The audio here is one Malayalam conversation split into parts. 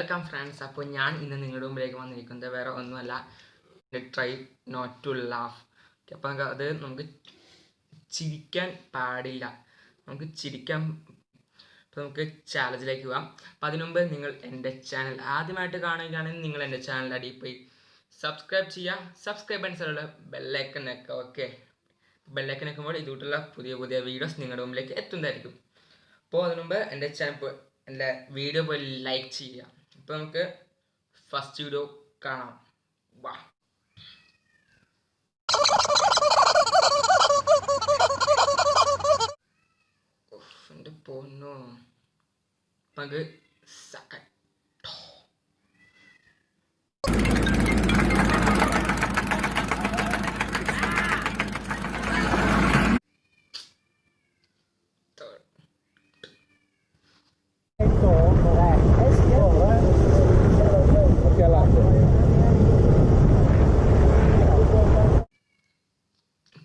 വെൽക്കം ഫ്രണ്ട്സ് അപ്പോൾ ഞാൻ ഇന്ന് നിങ്ങളുടെ മുമ്പിലേക്ക് വന്നിരിക്കുന്നത് വേറെ ഒന്നുമല്ല. ട്രൈ നോട്ട് ടു ലാഫ് അപ്പോൾ നമുക്ക് അത് നമുക്ക് ചിരിക്കാൻ പാടില്ല. നമുക്ക് ചിരിക്കാൻ അപ്പോൾ നമുക്ക് ചാലഞ്ചിലേക്ക് പോകാം അപ്പം അതിനു മുമ്പ് നിങ്ങൾ എന്റെ ചാനൽ ആദ്യമായിട്ട് കാണുകയാണെങ്കിൽ നിങ്ങൾ എന്റെ ചാനൽ അടിയിൽ പോയി സബ്സ്ക്രൈബ് ചെയ്യുക. സബ്സ്ക്രൈബ് അനുസരിച്ചുള്ള ബെല്ലൈക്കൺ ഒക്കെ ഓക്കെ ബെല്ലൈക്കൺ വെക്കുമ്പോൾ ഇതുകൊണ്ടുള്ള പുതിയ പുതിയ വീഡിയോസ് നിങ്ങളുടെ മുമ്പിലേക്ക് എത്തുന്നതായിരിക്കും. അപ്പോൾ അതിനു മുമ്പ് എന്റെ ചാനൽ എന്റെ വീഡിയോ പോയി ലൈക്ക് ചെയ്യുക. അപ്പോൾ നമുക്ക് ഫസ്റ്റ് വീഡിയോ കാണാം. വാ. എന്റെ പൊന്നോ. പങ്ക്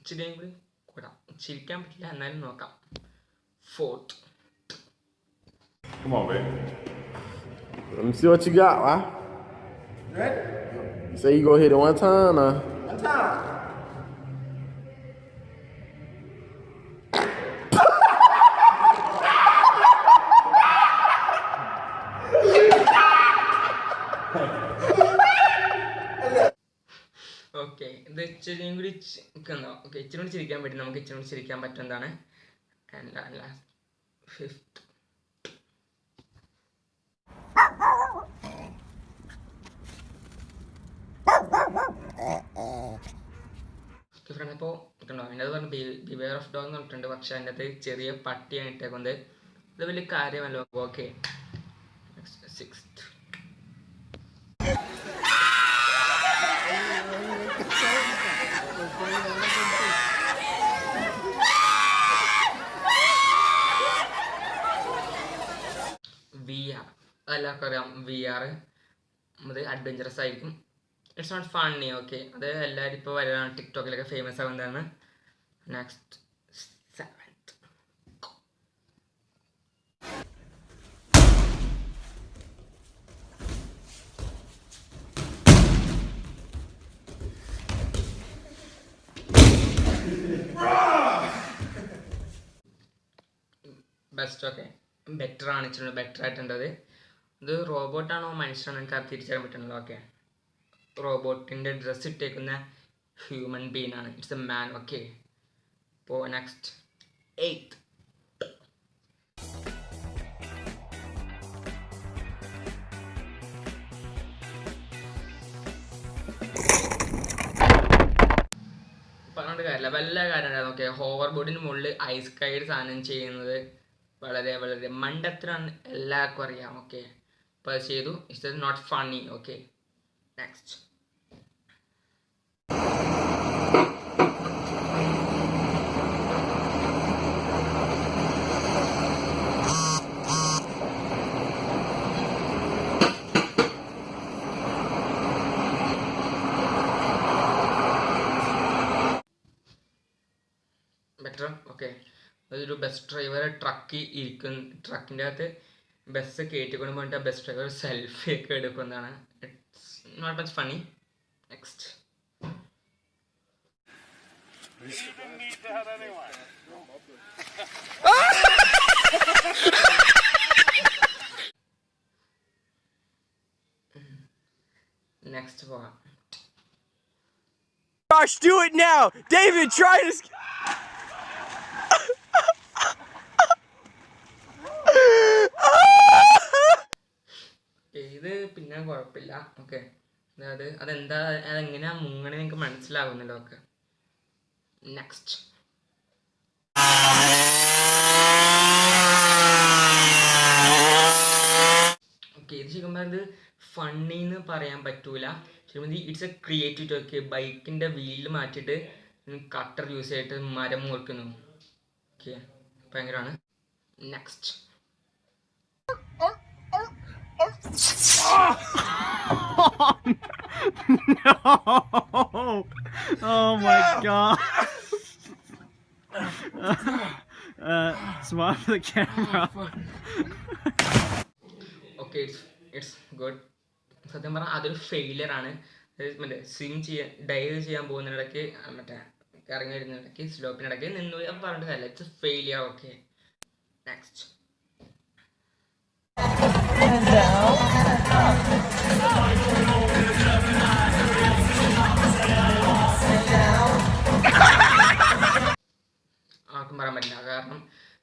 ഇച്ചിരിയും കൂടി കൂടാം ചിരിക്കാൻ പറ്റില്ല എന്നാലും നോക്കാം fourth Come on, baby. Let me see what you got, why? You say you go hit it one time, uh. ഇച്ചിരിയും കൂടി ഓക്കെ ഇച്ചിരി കൂടി ചിരിക്കാൻ പറ്റും. നമുക്ക് ഇച്ചിരി കൂടി ചിരിക്കാൻ പറ്റുന്നതാണ്. ഫിഫ്ത്ത് ഫ്രണ്ട് അപ്പോൾ കണ്ടോ അതിന്റെ അത് പറഞ്ഞു ബിവെയർ ഓഫ് ഡോഗ് എന്ന് പറഞ്ഞിട്ടുണ്ട്. പക്ഷെ അതിന്റെ അകത്ത് ചെറിയ പട്ടിയാണ് ഇട്ടേക്കുന്നത്. അത് വലിയ കാര്യമല്ലോ. ഓക്കെ സിക്സ്ത് വി ആർ എല്ലാവർക്കും അറിയാം വി ആർ അത് അഡ്വഞ്ചറസ് ആയിരിക്കും. ഇറ്റ്സ് നോട്ട് ഫണ്ണി ഓക്കെ അത് എല്ലാവരും ഇപ്പോൾ വരാണ് ടിക്ടോക്കിലൊക്കെ ഫേമസ് ആവുന്നതാണ് നെക്സ്റ്റ് ബെസ്റ്റ് ഓക്കെ ബെറ്റർ ആണ്. ഇച്ചിരി ബെറ്റർ ആയിട്ടുണ്ടത് ഇത് റോബോട്ടാണോ മനുഷ്യനാണോ എനിക്ക് അത് തിരിച്ചറിയാൻ പറ്റുന്നില്ല. ഓക്കെ റോബോട്ടിന്റെ ഡ്രസ്സ് ഇട്ടേക്കുന്ന ഹ്യൂമൻ ബീങ് ആണ്. ഇറ്റ്സ് എ മാൻ ഓക്കെ ഇപ്പോൾ നെക്സ്റ്റ് എയ്ത്ത് പറഞ്ഞിട്ട് കാര്യമില്ല. വല്ല കാര്യമുണ്ടായിരുന്നു ഓക്കെ ഹോവർ ബോർഡിന് മുകളിൽ ഐസ് കൈഡ് സാധനം ചെയ്യുന്നത് വളരെ വളരെ മണ്ടത്തിനാണ് എല്ലാവർക്കും അറിയാം. ഓക്കെ അപ്പോൾ അത് ചെയ്തു it's not funny okay next better okay അതൊരു ബസ് ഡ്രൈവർ ട്രക്കിൽ ഇരിക്കുന്ന ട്രക്കിന്റെ അകത്ത് ബസ് കയറ്റിക്കൊണ്ട് പോയിട്ട് ബസ് ഡ്രൈവർ സെൽഫി ഒക്കെ എടുക്കുന്നതാണ് it's not much funny next next പോകാം Josh, do it now! David, try to. കുഴപ്പമില്ല. ഓക്കെ. അതായത് അതെന്താ അതെങ്ങനെയാ മുങ്ങണേ നിങ്ങൾക്ക് മനസ്സിലാകുന്നല്ലോ ഓക്കെ. നെക്സ്റ്റ് ഓക്കെ ഇത് ശരിക്കും പറഞ്ഞത് ഫണ്ണി എന്ന് പറയാൻ പറ്റൂല. ശരിക്കും ഇറ്റ്സ് എ ക്രിയേറ്റീവ് ഓക്കെ ബൈക്കിന്റെ വീൽ മാറ്റിയിട്ട് കട്ടർ യൂസ് ചെയ്തിട്ട് മരം മുറിക്കുന്നു. ഓക്കെ. ഭയങ്കരമാണ് next No! Oh my god! uh, smile for the camera. okay it's it's good. Good സത്യം പറഞ്ഞാൽ അതൊരു ഫെയിലിയർ ആണ്. മറ്റേ സ്വിം ചെയ്യാൻ ഡൈവ് ചെയ്യാൻ പോകുന്നതിനിടയ്ക്ക് മറ്റേ ഇറങ്ങി വരുന്നതിനിടയ്ക്ക് സ്ലോപ്പിനിടയ്ക്ക് നിന്ന്. പറഞ്ഞിട്ട് കാര്യമില്ല. ഇറ്റ്സ് ഫെയിലിയർ ഓക്കെ നെക്സ്റ്റ്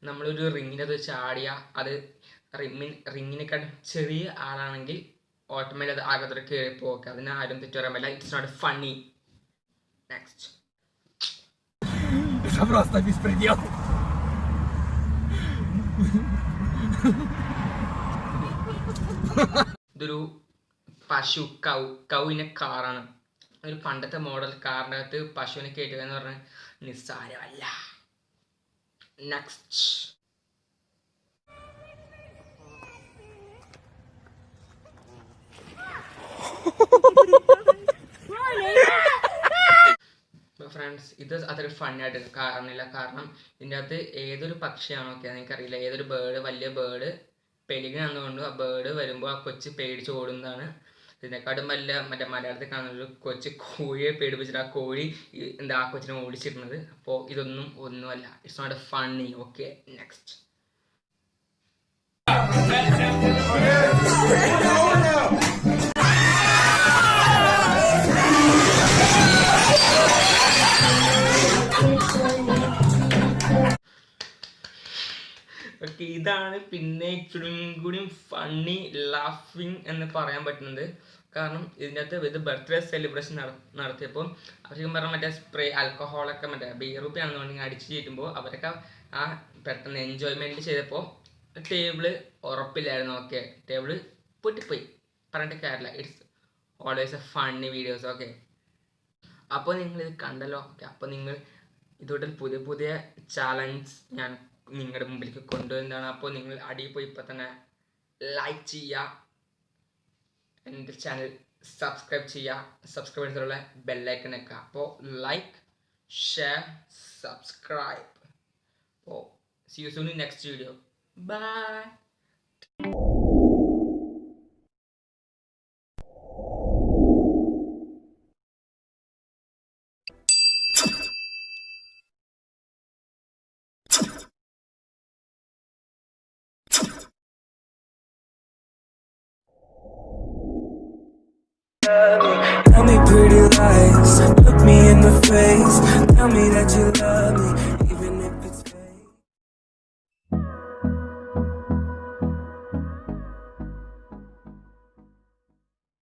നമ്മളൊരു റിങ്ങിനത് ചാടിയ അത് റിമ്മിൻ റിങ്ങിനെക്കാൾ ചെറിയ ആളാണെങ്കിൽ ഓട്ടോമാറ്റിക് അത് ആകത്തോടെ കയറി പോക്കെ അതിന് ആരും തെറ്റു പറയാൻ പറ്റില്ല ഇറ്റ്സ് നോട്ട് ഫണ്ണി നെക്സ്റ്റ് Это просто беспредел. ഇതൊരു പശു കൗ കൗവിൻ്റെ കാറാണ് ഒരു പണ്ടത്തെ മോഡൽ കാറിൻ്റെ അകത്ത് പശുവിനെ കയറ്റുക എന്ന് പറഞ്ഞാൽ നിസ്സാരമല്ല നെക്സ്റ്റ് ഫ്രണ്ട്സ് ഇത് അതൊരു ഫണ്ണായിട്ട് കാരണമില്ല കാരണം ഇതിന്റെ അകത്ത് ഏതൊരു പക്ഷിയാണോ ഒക്കെ എനിക്കറിയില്ല ഏതൊരു ബേർഡ് വലിയ ബേർഡ് പെലിഗനാണെന്നുകൊണ്ട് ആ ബേർഡ് വരുമ്പോൾ ആ കൊച്ച് പേടിച്ച് ഓടുന്നതാണ്. ഇതിനെക്കാട്ടും വല്ല മറ്റേ മലയാളത്തിൽ കാണുന്ന ഒരു കൊച്ച് കോഴിയെ പേടിപ്പിച്ചിട്ട് ആ കോഴി എന്താ ആ കൊച്ചിനെ ഓടിച്ചിരുന്നത്. അപ്പോൾ ഇതൊന്നും ഒന്നുമല്ല. It's not a funny okay next ഇതാണ് പിന്നെ ഇച്ചിരി കൂടിയും ഫണ്ണി ലാഫിങ് എന്ന് പറയാൻ പറ്റുന്നത്. കാരണം ഇതിന്റെ അകത്ത് ഇത് ബർത്ത്ഡേ സെലിബ്രേഷൻ നടത്തിയപ്പോൾ അവർക്ക് പറഞ്ഞാൽ മറ്റേ സ്പ്രേ ആൽക്കഹോളൊക്കെ മറ്റേ ബീറുപ്പി ആണെന്നുണ്ടെങ്കിൽ അടിച്ച് ചീറ്റുമ്പോൾ അവരൊക്കെ ആ പെട്ടെന്ന് എൻജോയ്മെന്റ് ചെയ്തപ്പോൾ ടേബിൾ ഉറപ്പില്ലായിരുന്നു. ഓക്കെ ടേബിൾ പൊട്ടിപ്പോയി. പറഞ്ഞിട്ട് കാര്യമില്ല. It's always a funny videos okay അപ്പോൾ നിങ്ങൾ ഇത് കണ്ടല്ലോ. ഓക്കെ അപ്പോൾ നിങ്ങൾ ഇതോടെ പുതിയ പുതിയ ചാലഞ്ച് ഞാൻ നിങ്ങളുടെ മുമ്പിലേക്ക് കൊണ്ടുവരുന്നതാണ്. അപ്പോൾ നിങ്ങൾ അടിയിൽ പോയി ഇപ്പോൾ തന്നെ ലൈക്ക് ചെയ്യുക. എന്റെ ചാനൽ സബ്സ്ക്രൈബ് ചെയ്യുക. സബ്സ്ക്രൈബ് ചെയ്തിട്ടുള്ള ബെല്ലൈക്കൺ വെക്കുക അപ്പോൾ ലൈക്ക് ഷെയർ സബ്സ്ക്രൈബ് അപ്പോൾ see you soon next video bye Tell me pretty lies, look me in the face. Tell me that you love me.